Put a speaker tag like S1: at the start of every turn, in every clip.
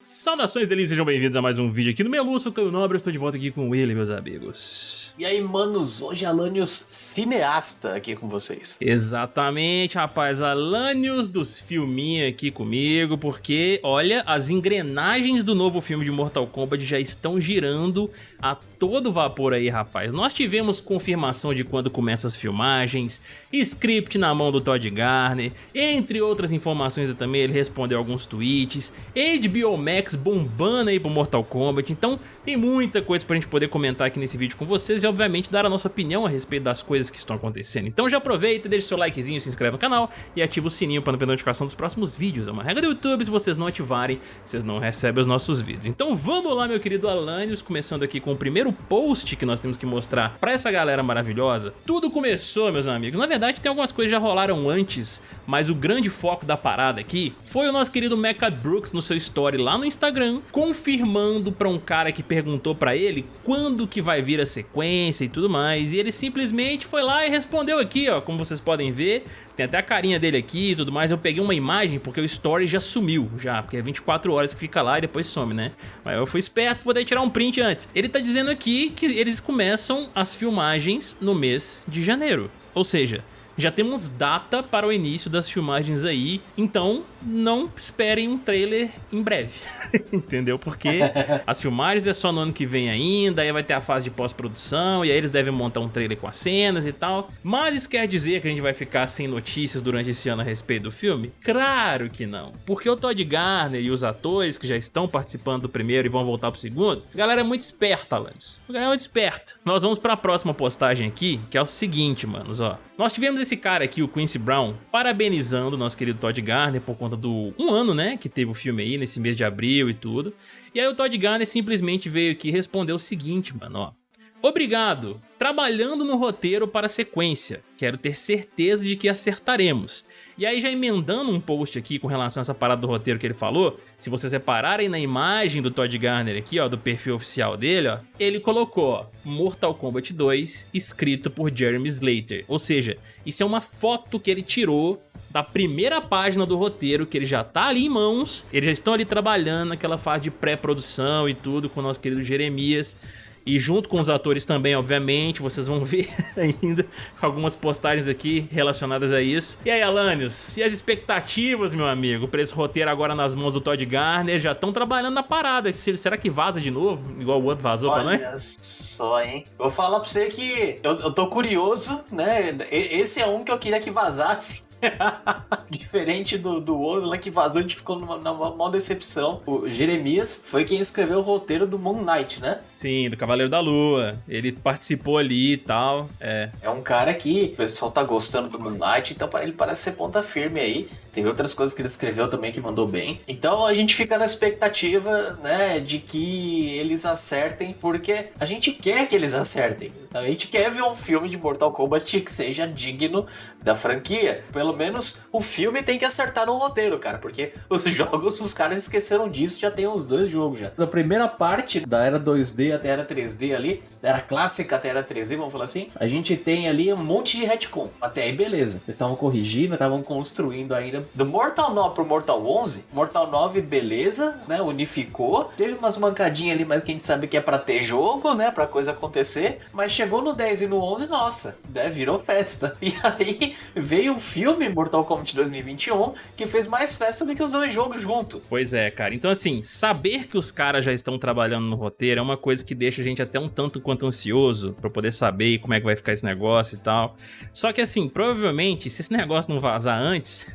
S1: Saudações delícias, sejam bem-vindos a mais um vídeo aqui no Meluço, sou Caio Nobre, estou de volta aqui com ele, meus amigos.
S2: E aí, manos, hoje é Alanios cineasta aqui com vocês.
S1: Exatamente, rapaz, Alanios dos filminhos aqui comigo, porque, olha, as engrenagens do novo filme de Mortal Kombat já estão girando a todo vapor aí, rapaz. Nós tivemos confirmação de quando começam as filmagens, script na mão do Todd Garner, entre outras informações também, ele respondeu alguns tweets, HBO Max bombando aí pro Mortal Kombat, então tem muita coisa pra gente poder comentar aqui nesse vídeo com vocês e obviamente dar a nossa opinião a respeito das coisas que estão acontecendo. Então já aproveita, deixa seu likezinho, se inscreve no canal e ativa o sininho para não perder notificação dos próximos vídeos. É uma regra do YouTube, se vocês não ativarem, vocês não recebem os nossos vídeos. Então vamos lá, meu querido Alanios, começando aqui com o primeiro post que nós temos que mostrar para essa galera maravilhosa. Tudo começou, meus amigos. Na verdade, tem algumas coisas que já rolaram antes, mas o grande foco da parada aqui foi o nosso querido Mecha Brooks no seu story lá no Instagram, confirmando para um cara que perguntou para ele quando que vai vir a sequência e tudo mais, e ele simplesmente foi lá e respondeu aqui, ó, como vocês podem ver, tem até a carinha dele aqui e tudo mais, eu peguei uma imagem porque o story já sumiu, já, porque é 24 horas que fica lá e depois some, né? Mas eu fui esperto pra poder tirar um print antes. Ele tá dizendo aqui que eles começam as filmagens no mês de janeiro, ou seja, já temos data para o início das filmagens aí, então não esperem um trailer em breve, entendeu? Porque as filmagens é só no ano que vem ainda, aí vai ter a fase de pós-produção, e aí eles devem montar um trailer com as cenas e tal. Mas isso quer dizer que a gente vai ficar sem notícias durante esse ano a respeito do filme? Claro que não, porque o Todd Garner e os atores que já estão participando do primeiro e vão voltar pro segundo, a galera é muito esperta, Alanis. A galera é muito esperta. Nós vamos para a próxima postagem aqui, que é o seguinte, manos, ó. Nós tivemos esse cara aqui, o Quincy Brown, parabenizando o nosso querido Todd Garner por conta do um ano, né, que teve o filme aí, nesse mês de abril e tudo. E aí o Todd Garner simplesmente veio aqui e respondeu o seguinte, mano, ó. Obrigado, trabalhando no roteiro para a sequência, quero ter certeza de que acertaremos. E aí já emendando um post aqui com relação a essa parada do roteiro que ele falou, se vocês repararem na imagem do Todd Garner aqui, ó, do perfil oficial dele, ó, ele colocou Mortal Kombat 2 escrito por Jeremy Slater. Ou seja, isso é uma foto que ele tirou da primeira página do roteiro, que ele já tá ali em mãos, eles já estão ali trabalhando naquela fase de pré-produção e tudo com o nosso querido Jeremias. E junto com os atores também, obviamente, vocês vão ver ainda algumas postagens aqui relacionadas a isso. E aí, Alanios, e as expectativas, meu amigo, pra esse roteiro agora nas mãos do Todd Garner? Já estão trabalhando na parada. Será que vaza de novo? Igual o outro vazou
S2: Olha
S1: pra nós?
S2: Olha só, hein? Vou falar pra você que eu, eu tô curioso, né? Esse é um que eu queria que vazasse. Diferente do, do outro lá que vazou, a gente ficou numa, numa maior decepção. O Jeremias foi quem escreveu o roteiro do Moon Knight, né?
S1: Sim, do Cavaleiro da Lua. Ele participou ali e tal. É.
S2: É um cara que o pessoal tá gostando do Moon Knight, então para ele parece ser ponta firme aí. Teve outras coisas que ele escreveu também que mandou bem. Então a gente fica na expectativa, né, de que eles acertem, porque a gente quer que eles acertem. A gente quer ver um filme de Mortal Kombat que seja digno da franquia. Pelo menos o filme tem que acertar no roteiro, cara, porque os jogos, os caras esqueceram disso, já tem uns dois jogos já. Na primeira parte, da era 2D até era 3D ali, da era clássica até era 3D, vamos falar assim, a gente tem ali um monte de retcon. Até aí, beleza. Eles estavam corrigindo, estavam construindo ainda. Do Mortal 9 pro Mortal 11, Mortal 9, beleza, né, unificou. Teve umas mancadinhas ali, mas que a gente sabe que é pra ter jogo, né, pra coisa acontecer. Mas chegou no 10 e no 11, nossa, né, virou festa. E aí veio o filme Mortal Kombat 2021 que fez mais festa do que os dois jogos juntos.
S1: Pois é, cara. Então assim, saber que os caras já estão trabalhando no roteiro é uma coisa que deixa a gente até um tanto quanto ansioso pra poder saber como é que vai ficar esse negócio e tal. Só que assim, provavelmente, se esse negócio não vazar antes,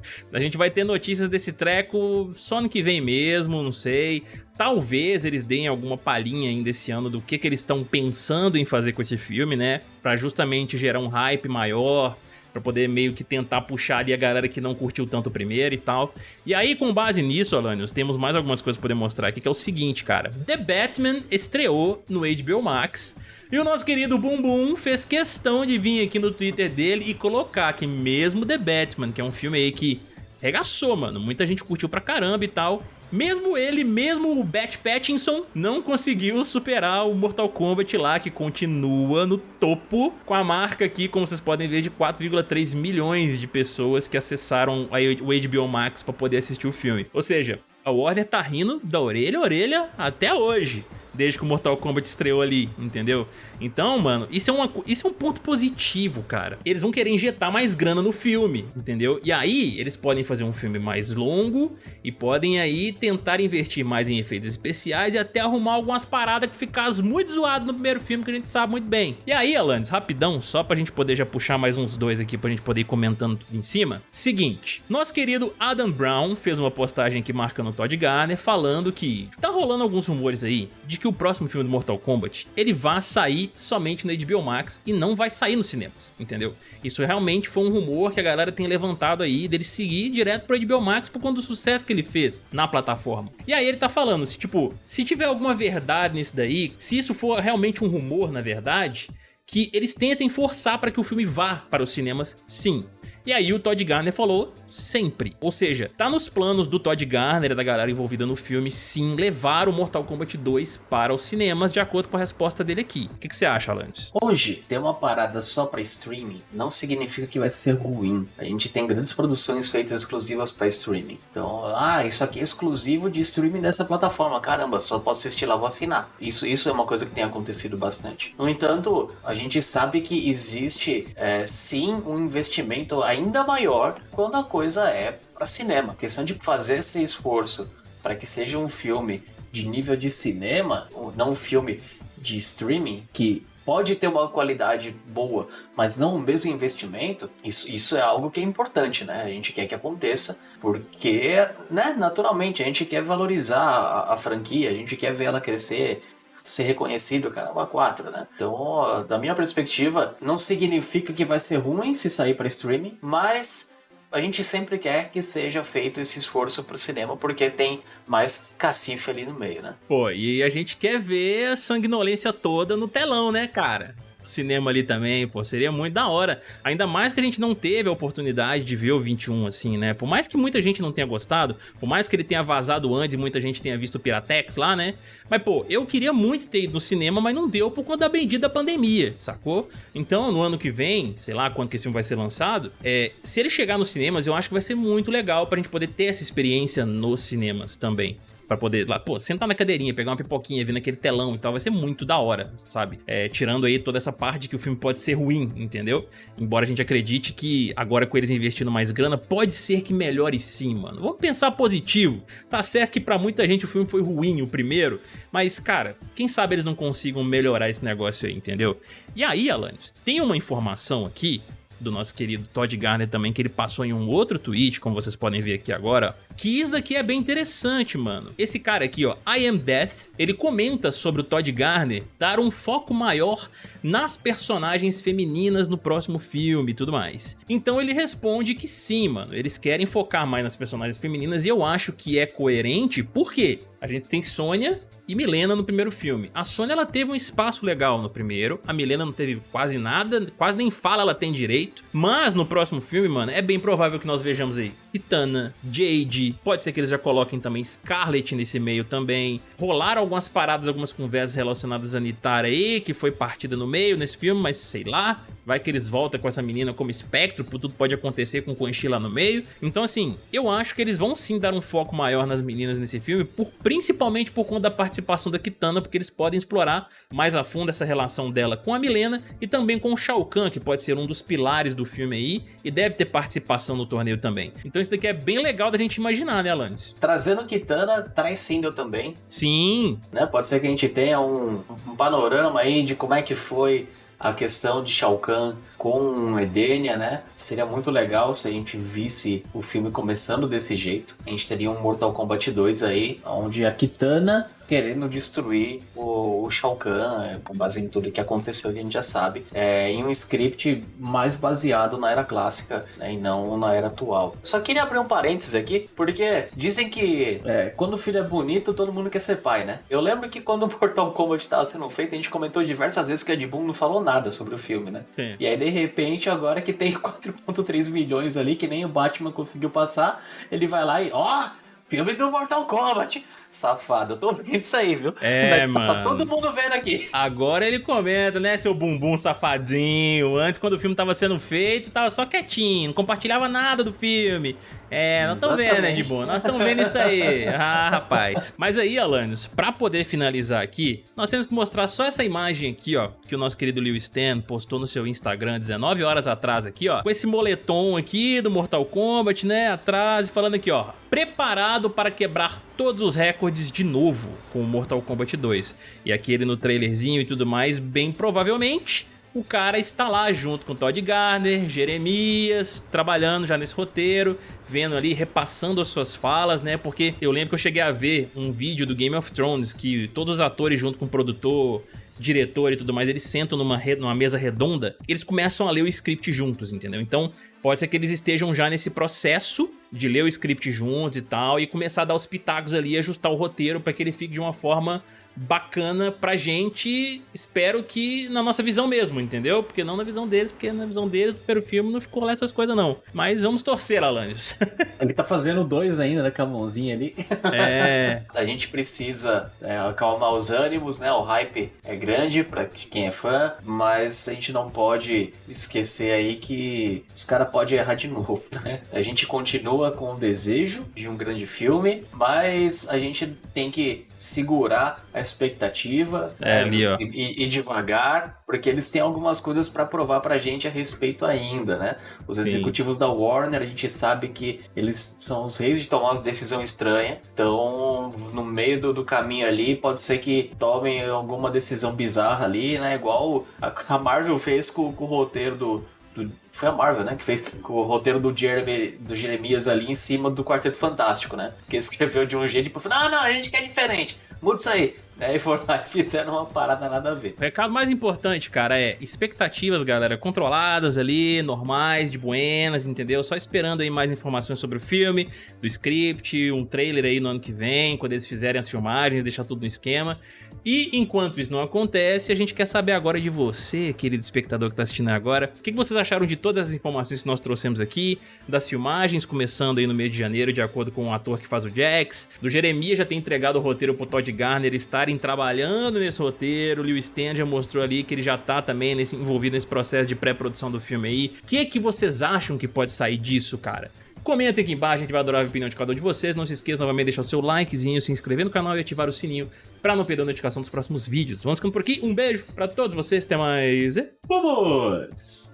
S1: a gente vai ter notícias desse treco só ano que vem mesmo, não sei. Talvez eles deem alguma palhinha ainda esse ano do que, que eles estão pensando em fazer com esse filme, né? Pra justamente gerar um hype maior, pra poder meio que tentar puxar ali a galera que não curtiu tanto o primeiro e tal. E aí, com base nisso, Alanios, temos mais algumas coisas pra poder mostrar aqui, que é o seguinte, cara. The Batman estreou no HBO Max, e o nosso querido Bumbum fez questão de vir aqui no Twitter dele e colocar que mesmo The Batman, que é um filme aí que regaçou, mano, muita gente curtiu pra caramba e tal, mesmo ele, mesmo o Bat Pattinson, não conseguiu superar o Mortal Kombat lá, que continua no topo, com a marca aqui, como vocês podem ver, de 4,3 milhões de pessoas que acessaram o HBO Max para poder assistir o filme. Ou seja, A Warner tá rindo da orelha a orelha até hoje desde que o Mortal Kombat estreou ali, entendeu? Então, mano, isso é, uma, isso é um ponto positivo, cara. Eles vão querer injetar mais grana no filme, entendeu? E aí, eles podem fazer um filme mais longo e podem aí tentar investir mais em efeitos especiais e até arrumar algumas paradas que ficaram muito zoado no primeiro filme, que a gente sabe muito bem. E aí, Alanis, rapidão, só pra gente poder já puxar mais uns dois aqui pra gente poder ir comentando tudo em cima. Seguinte, nosso querido Adam Brown fez uma postagem aqui marcando o Todd Garner, falando que tá rolando alguns rumores aí de que o próximo filme do Mortal Kombat, ele vai sair somente no HBO Max e não vai sair nos cinemas, entendeu? Isso realmente foi um rumor que a galera tem levantado aí dele seguir direto pro HBO Max por conta do sucesso que ele fez na plataforma. E aí ele tá falando, se tipo, se tiver alguma verdade nisso daí, se isso for realmente um rumor na verdade, que eles tentem forçar para que o filme vá para os cinemas sim. E aí o Todd Garner falou sempre. Ou seja, tá nos planos do Todd Garner e da galera envolvida no filme sim levar o Mortal Kombat 2 para os cinemas, de acordo com a resposta dele aqui. O que, que você acha, Alanis?
S2: Hoje, ter uma parada só para streaming não significa que vai ser ruim. A gente tem grandes produções feitas exclusivas para streaming. Então, ah, isso aqui é exclusivo de streaming dessa plataforma. Caramba, só posso assistir lá, vou assinar. Isso, isso é uma coisa que tem acontecido bastante. No entanto, a gente sabe que existe é, sim um investimento ainda maior quando a coisa é para cinema. A questão de fazer esse esforço para que seja um filme de nível de cinema, não um filme de streaming, que pode ter uma qualidade boa, mas não o mesmo investimento, isso, isso é algo que é importante, né? A gente quer que aconteça, porque, né, naturalmente, a gente quer valorizar a, a franquia, a gente quer ver ela crescer, ser reconhecido, caramba, 4, né? Então, da minha perspectiva, não significa que vai ser ruim se sair para streaming, mas a gente sempre quer que seja feito esse esforço pro cinema, porque tem mais cacife ali no meio, né?
S1: Pô, e a gente quer ver a sanguinolência toda no telão, né, cara? Cinema ali também, pô, seria muito da hora. Ainda mais que a gente não teve a oportunidade de ver o 21 assim, né? Por mais que muita gente não tenha gostado, por mais que ele tenha vazado antes e muita gente tenha visto o Piratex lá, né? Mas, pô, eu queria muito ter ido no cinema, mas não deu por conta da bendita pandemia, sacou? Então, no ano que vem, sei lá quando que esse filme vai ser lançado, é, se ele chegar nos cinemas, eu acho que vai ser muito legal pra gente poder ter essa experiência nos cinemas também pra poder, lá, pô, sentar na cadeirinha, pegar uma pipoquinha, vir naquele telão e tal, vai ser muito da hora, sabe? É, tirando aí toda essa parte que o filme pode ser ruim, entendeu? Embora a gente acredite que agora com eles investindo mais grana, pode ser que melhore sim, mano. Vamos pensar positivo. Tá certo que pra muita gente o filme foi ruim, o primeiro, mas, cara, quem sabe eles não consigam melhorar esse negócio aí, entendeu? E aí, Alanis, tem uma informação aqui do nosso querido Todd Garner também, que ele passou em um outro tweet, como vocês podem ver aqui agora, que isso daqui é bem interessante, mano. Esse cara aqui, ó, I Am Death, ele comenta sobre o Todd Garner dar um foco maior nas personagens femininas no próximo filme e tudo mais. Então ele responde que sim, mano, eles querem focar mais nas personagens femininas e eu acho que é coerente, porque a gente tem Sônia e Milena no primeiro filme. A Sônia ela teve um espaço legal no primeiro, a Milena não teve quase nada, quase nem fala ela tem direito, mas no próximo filme, mano, é bem provável que nós vejamos aí Itana, Jade, pode ser que eles já coloquem também Scarlet nesse meio também. Rolaram algumas paradas, algumas conversas relacionadas a Nitara aí, que foi partida no meio nesse filme, mas sei lá. Vai que eles voltam com essa menina como espectro, tudo pode acontecer com o Quan Chi lá no meio. Então assim, eu acho que eles vão sim dar um foco maior nas meninas nesse filme, por, principalmente por conta da participação da Kitana, porque eles podem explorar mais a fundo essa relação dela com a Milena e também com o Shao Kahn, que pode ser um dos pilares do filme aí, e deve ter participação no torneio também. Então isso daqui é bem legal da gente imaginar, né, Alanis?
S2: Trazendo Kitana, traz Single também.
S1: Sim.
S2: Né? Pode ser que a gente tenha um, um panorama aí de como é que foi a questão de Shao Kahn com Edenia, né? Seria muito legal se a gente visse o filme começando desse jeito. A gente teria um Mortal Kombat 2 aí, onde a Kitana querendo destruir o, o Shao Kahn, é, com base em tudo que aconteceu, que a gente já sabe, é, em um script mais baseado na era clássica né, e não na era atual. Só queria abrir um parênteses aqui, porque dizem que é, quando o filho é bonito, todo mundo quer ser pai, né? Eu lembro que quando o Mortal Kombat estava sendo feito, a gente comentou diversas vezes que a Ed Boon não falou nada sobre o filme, né? Sim. E aí, de repente, agora que tem 4.3 milhões ali, que nem o Batman conseguiu passar, ele vai lá e, ó, filme do Mortal Kombat Safado, eu tô vendo isso aí, viu?
S1: É,
S2: tá,
S1: mano.
S2: Tá todo mundo vendo aqui.
S1: Agora ele comenta, né, seu bumbum safadinho. Antes, quando o filme tava sendo feito, tava só quietinho, não compartilhava nada do filme. É, nós estamos vendo, né, de boa? Nós estamos vendo isso aí. Ah, rapaz. Mas aí, Alanios, pra poder finalizar aqui, nós temos que mostrar só essa imagem aqui, ó, que o nosso querido Lewis Stan postou no seu Instagram 19 horas atrás aqui, ó, com esse moletom aqui do Mortal Kombat, né, atrás, e falando aqui, ó, preparado para quebrar todos os recordes de novo com o Mortal Kombat 2. E aqui ele no trailerzinho e tudo mais, bem provavelmente o cara está lá junto com Todd Garner, Jeremias, trabalhando já nesse roteiro, vendo ali, repassando as suas falas, né? Porque eu lembro que eu cheguei a ver um vídeo do Game of Thrones que todos os atores junto com o produtor, diretor e tudo mais, eles sentam numa, numa mesa redonda, eles começam a ler o script juntos, entendeu? Então pode ser que eles estejam já nesse processo de ler o script juntos e tal, e começar a dar os pitacos ali, ajustar o roteiro para que ele fique de uma forma bacana pra gente, espero que na nossa visão mesmo, entendeu? Porque não na visão deles, porque na visão deles, primeiro filme, não ficou lá essas coisas não. Mas vamos torcer, Alanios.
S2: Ele tá fazendo dois ainda, né, com a mãozinha ali.
S1: É.
S2: a gente precisa é, acalmar os ânimos, né? O hype é grande pra quem é fã, mas a gente não pode esquecer aí que os caras podem errar de novo, né? A gente continua com o desejo de um grande filme, mas a gente tem que segurar a expectativa
S1: é, ali,
S2: e, e, devagar, porque eles têm algumas coisas para provar pra gente a respeito ainda, né? Os executivos Sim. da Warner, a gente sabe que eles são os reis de tomar uma decisão estranha, então no meio do, do caminho ali pode ser que tomem alguma decisão bizarra ali, né? Igual a, a Marvel fez com, com o roteiro do, do, foi a Marvel, né? Que fez o roteiro do, Jeremy, do Jeremias ali em cima do Quarteto Fantástico, né? Que escreveu de um jeito e falou: não, não, a gente quer diferente, muda isso aí. Aí foram lá e fizeram uma parada nada a ver.
S1: O recado mais importante, cara, é expectativas, galera, controladas ali, normais, de buenas, entendeu? Só esperando aí mais informações sobre o filme, do script, um trailer aí no ano que vem, quando eles fizerem as filmagens, deixar tudo no esquema. E enquanto isso não acontece, a gente quer saber agora de você, querido espectador que tá assistindo agora, o que vocês acharam de todas as informações que nós trouxemos aqui, das filmagens, começando aí no mês de janeiro, de acordo com o ator que faz o Jax, do Jeremias já ter entregado o roteiro pro Todd Garner estarem trabalhando nesse roteiro, o Lewis Stan já mostrou ali que ele já tá também nesse, envolvido nesse processo de pré-produção do filme aí. O que, que vocês acham que pode sair disso, cara? Comentem aqui embaixo, a gente vai adorar a opinião de cada um de vocês. Não se esqueça novamente de deixar o seu likezinho, se inscrever no canal e ativar o sininho para não perder a notificação dos próximos vídeos. Vamos ficando por aqui, um beijo para todos vocês, até mais... Vamos!